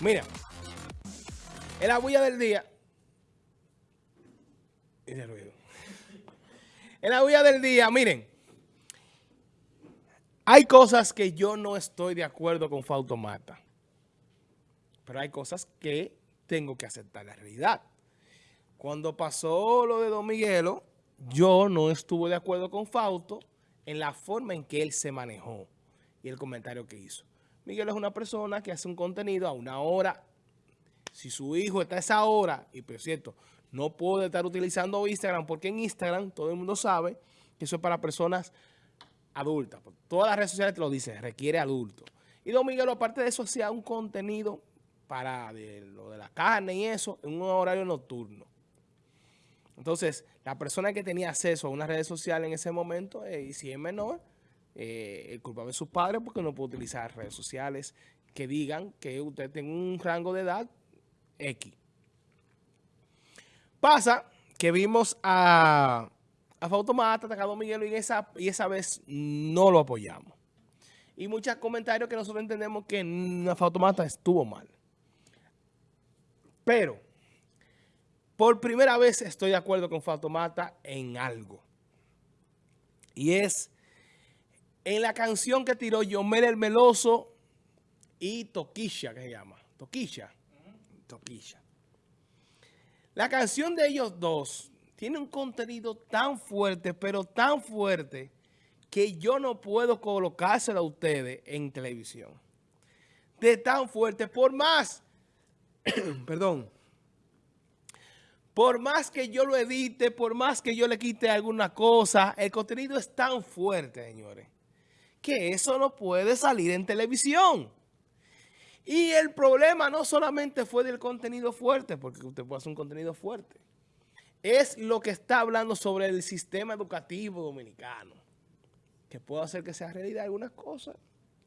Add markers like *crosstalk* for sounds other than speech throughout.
Mira, en la bulla del día. ruido. En la bulla del día, miren. Hay cosas que yo no estoy de acuerdo con Fautomata. Pero hay cosas que tengo que aceptar la realidad. Cuando pasó lo de Don Miguelo, yo no estuve de acuerdo con Fausto en la forma en que él se manejó y el comentario que hizo. Miguel es una persona que hace un contenido a una hora. Si su hijo está a esa hora, y por cierto, no puede estar utilizando Instagram, porque en Instagram todo el mundo sabe que eso es para personas adultas. Todas las redes sociales te lo dicen, requiere adulto. Y Don Miguel, aparte de eso, hacía un contenido para lo de la carne y eso, en un horario nocturno. Entonces, la persona que tenía acceso a una red social en ese momento, eh, y si es menor, eh, el culpable de sus padres porque no puede utilizar redes sociales que digan que usted tiene un rango de edad X. Pasa que vimos a, a Fautomata atacado a Miguel y esa, y esa vez no lo apoyamos. Y muchos comentarios que nosotros entendemos que Fautomata estuvo mal. Pero, por primera vez estoy de acuerdo con Fautomata en algo. Y es en la canción que tiró Yomel el Meloso y Toquilla, que se llama. Toquilla. Toquilla. La canción de ellos dos tiene un contenido tan fuerte, pero tan fuerte, que yo no puedo colocárselo a ustedes en televisión. De tan fuerte, por más, *coughs* perdón, por más que yo lo edite, por más que yo le quite alguna cosa, el contenido es tan fuerte, señores que eso no puede salir en televisión. Y el problema no solamente fue del contenido fuerte, porque usted puede hacer un contenido fuerte, es lo que está hablando sobre el sistema educativo dominicano, que puede hacer que sea realidad algunas cosas.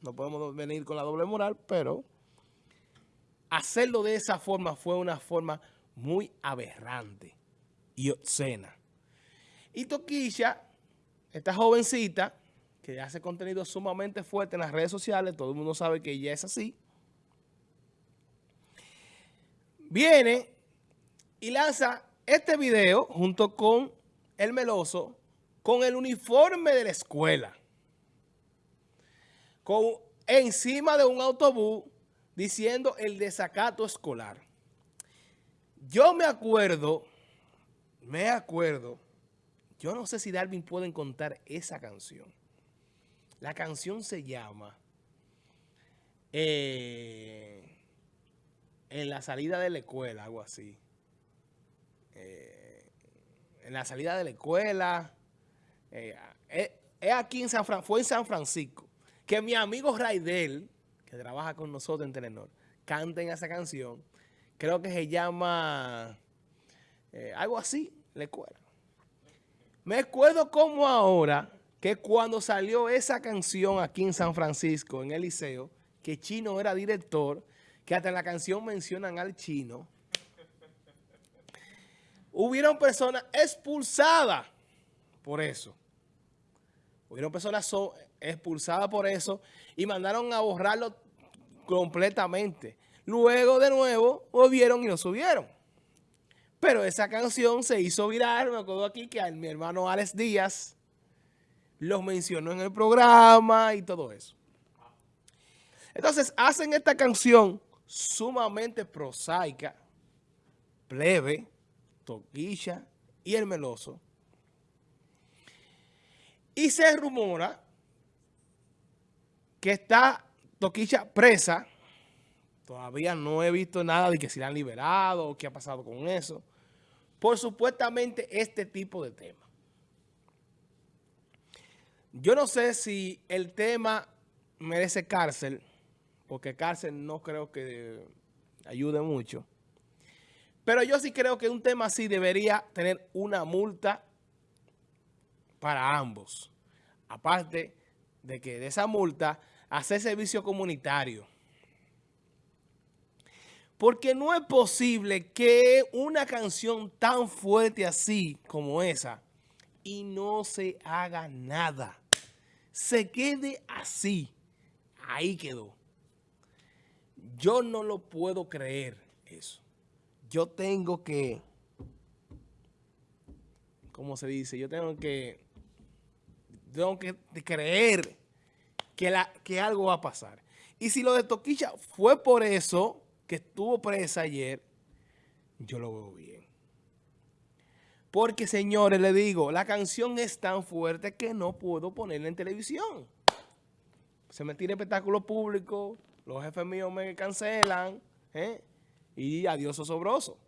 No podemos venir con la doble moral, pero hacerlo de esa forma fue una forma muy aberrante y obscena. Y Toquilla, esta jovencita, que hace contenido sumamente fuerte en las redes sociales, todo el mundo sabe que ella es así, viene y lanza este video junto con el Meloso con el uniforme de la escuela. Con, encima de un autobús diciendo el desacato escolar. Yo me acuerdo, me acuerdo, yo no sé si Darwin puede encontrar esa canción. La canción se llama eh, En la salida de la escuela, algo así. Eh, en la salida de la escuela. Eh, aquí en San fue en San Francisco. Que mi amigo Raidel, que trabaja con nosotros en Telenor, canten esa canción. Creo que se llama algo así, la escuela. Me acuerdo como ahora que cuando salió esa canción aquí en San Francisco, en el liceo, que Chino era director, que hasta en la canción mencionan al Chino, hubieron personas expulsadas por eso. Hubieron personas expulsadas por eso y mandaron a borrarlo completamente. Luego, de nuevo, volvieron y lo subieron. Pero esa canción se hizo viral, me acuerdo aquí que mi hermano Alex Díaz los mencionó en el programa y todo eso. Entonces hacen esta canción sumamente prosaica, plebe, toquilla y el meloso. Y se rumora que está Toquilla presa. Todavía no he visto nada de que se la han liberado o qué ha pasado con eso. Por supuestamente este tipo de temas. Yo no sé si el tema merece cárcel, porque cárcel no creo que ayude mucho. Pero yo sí creo que un tema así debería tener una multa para ambos. Aparte de que de esa multa, hacer servicio comunitario. Porque no es posible que una canción tan fuerte así como esa y no se haga nada se quede así. Ahí quedó. Yo no lo puedo creer eso. Yo tengo que, ¿cómo se dice? Yo tengo que, tengo que creer que, la, que algo va a pasar. Y si lo de Toquicha fue por eso que estuvo presa ayer, yo lo veo bien. Porque, señores, le digo, la canción es tan fuerte que no puedo ponerla en televisión. Se me tira espectáculo público, los jefes míos me cancelan, ¿eh? y adiós osobroso.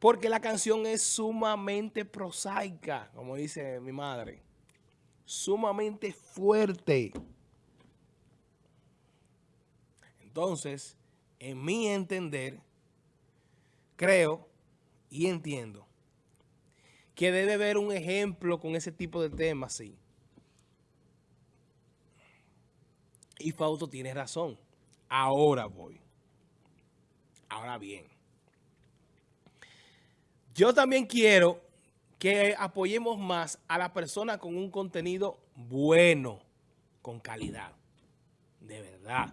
Porque la canción es sumamente prosaica, como dice mi madre. Sumamente fuerte. Entonces, en mi entender, creo y entiendo que debe haber un ejemplo con ese tipo de temas, sí. Y Fausto tiene razón. Ahora voy. Ahora bien. Yo también quiero que apoyemos más a la persona con un contenido bueno, con calidad. De verdad.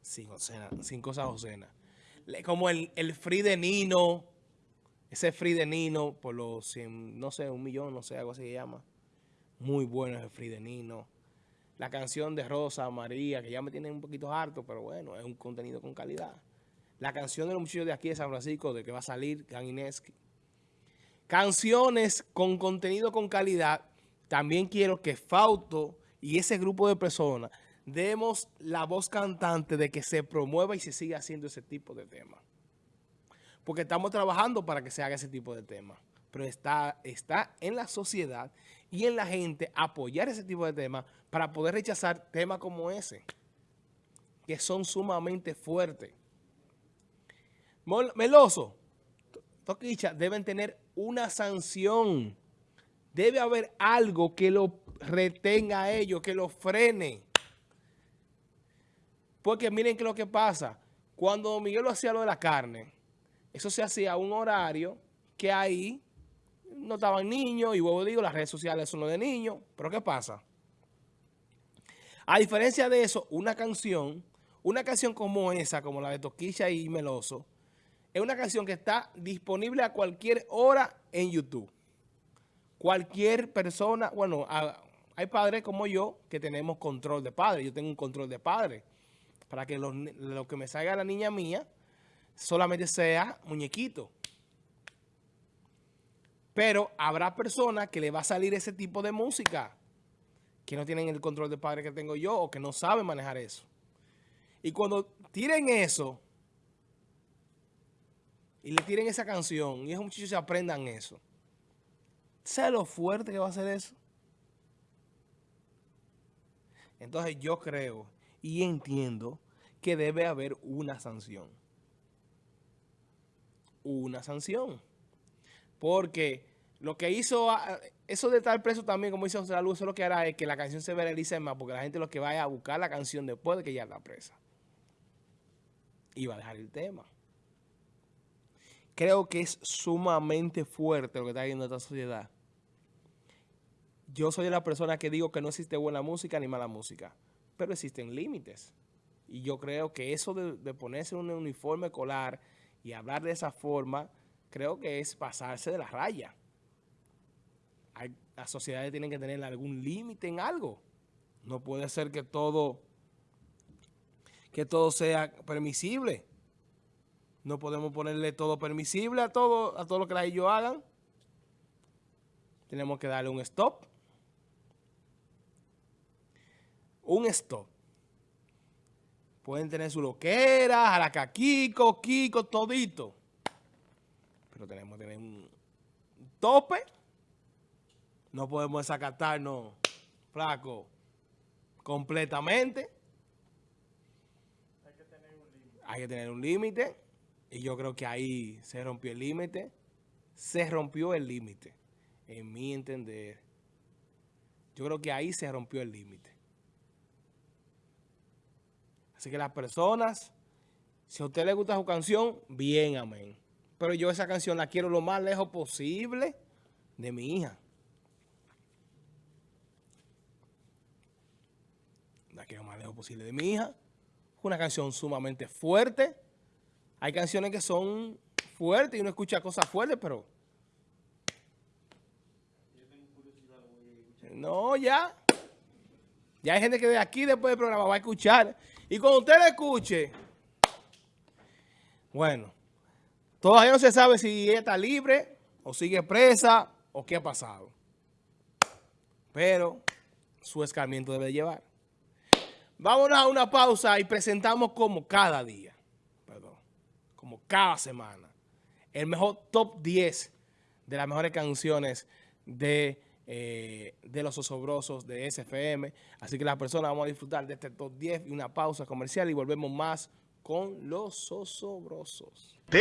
Sin, sin cosas ocenas. Como el, el free de Nino, ese free de Nino por los 100, no sé, un millón, no sé, algo así se llama. Muy bueno ese free de Nino. La canción de Rosa, María, que ya me tiene un poquito harto, pero bueno, es un contenido con calidad. La canción de los muchachos de aquí de San Francisco, de que va a salir, Gan Ineski. Canciones con contenido con calidad. También quiero que Fausto y ese grupo de personas demos la voz cantante de que se promueva y se siga haciendo ese tipo de temas porque estamos trabajando para que se haga ese tipo de temas. Pero está, está en la sociedad y en la gente apoyar ese tipo de temas para poder rechazar temas como ese, que son sumamente fuertes. Meloso, Toquicha, deben tener una sanción. Debe haber algo que lo retenga a ellos, que lo frene. Porque miren que lo que pasa. Cuando Miguel lo hacía lo de la carne, eso se hacía a un horario que ahí no estaban niños, y luego digo, las redes sociales son lo de niños, pero ¿qué pasa? A diferencia de eso, una canción, una canción como esa, como la de Toquilla y Meloso, es una canción que está disponible a cualquier hora en YouTube. Cualquier persona, bueno, hay padres como yo que tenemos control de padre. Yo tengo un control de padre. Para que lo, lo que me salga la niña mía solamente sea muñequito. Pero habrá personas que le va a salir ese tipo de música que no tienen el control de padre que tengo yo o que no saben manejar eso. Y cuando tiren eso y le tiren esa canción y esos muchachos se aprendan eso, ¿sabes lo fuerte que va a ser eso? Entonces yo creo y entiendo que debe haber una sanción una sanción. Porque lo que hizo, ah, eso de estar preso también, como dice José Luz, eso lo que hará es que la canción se viralice más, porque la gente lo que vaya a buscar la canción después de que ya está presa. Y va a dejar el tema. Creo que es sumamente fuerte lo que está viendo esta sociedad. Yo soy la persona que digo que no existe buena música ni mala música, pero existen límites. Y yo creo que eso de, de ponerse un uniforme colar y hablar de esa forma, creo que es pasarse de la raya. las sociedades tienen que tener algún límite en algo. No puede ser que todo, que todo sea permisible. No podemos ponerle todo permisible a todo, a todo lo que ellos hagan. Tenemos que darle un stop. Un stop. Pueden tener su loquera, jalacaquico, Kiko, todito. Pero tenemos que tener un tope. No podemos desacatarnos, flaco, completamente. Hay que tener un límite. Hay que tener un límite. Y yo creo que ahí se rompió el límite. Se rompió el límite, en mi entender. Yo creo que ahí se rompió el límite. Así que las personas, si a usted le gusta su canción, bien, amén. Pero yo esa canción la quiero lo más lejos posible de mi hija. La quiero lo más lejos posible de mi hija. una canción sumamente fuerte. Hay canciones que son fuertes y uno escucha cosas fuertes, pero... No, ya. Ya hay gente que de aquí después del programa va a escuchar. Y cuando usted escuche, bueno, todavía no se sabe si está libre o sigue presa o qué ha pasado. Pero su escarmiento debe llevar. Vámonos a una pausa y presentamos como cada día, perdón, como cada semana, el mejor top 10 de las mejores canciones de, eh, de los osobrosos de SFM. Así que las personas vamos a disfrutar de este top 10 y una pausa comercial y volvemos más con los osobrosos.